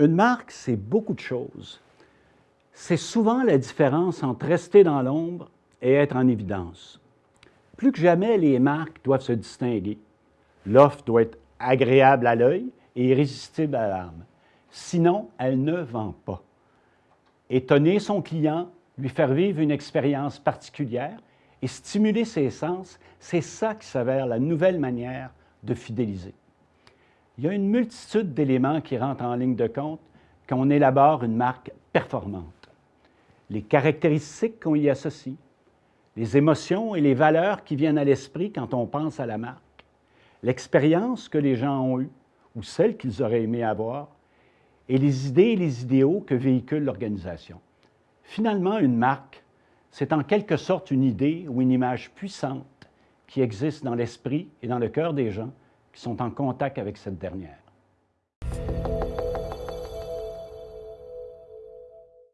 Une marque, c'est beaucoup de choses. C'est souvent la différence entre rester dans l'ombre et être en évidence. Plus que jamais, les marques doivent se distinguer. L'offre doit être agréable à l'œil et irrésistible à l'âme. Sinon, elle ne vend pas. Étonner son client, lui faire vivre une expérience particulière et stimuler ses sens, c'est ça qui s'avère la nouvelle manière de fidéliser. Il y a une multitude d'éléments qui rentrent en ligne de compte quand on élabore une marque performante. Les caractéristiques qu'on y associe, les émotions et les valeurs qui viennent à l'esprit quand on pense à la marque, l'expérience que les gens ont eue ou celle qu'ils auraient aimé avoir, et les idées et les idéaux que véhicule l'organisation. Finalement, une marque, c'est en quelque sorte une idée ou une image puissante qui existe dans l'esprit et dans le cœur des gens qui sont en contact avec cette dernière.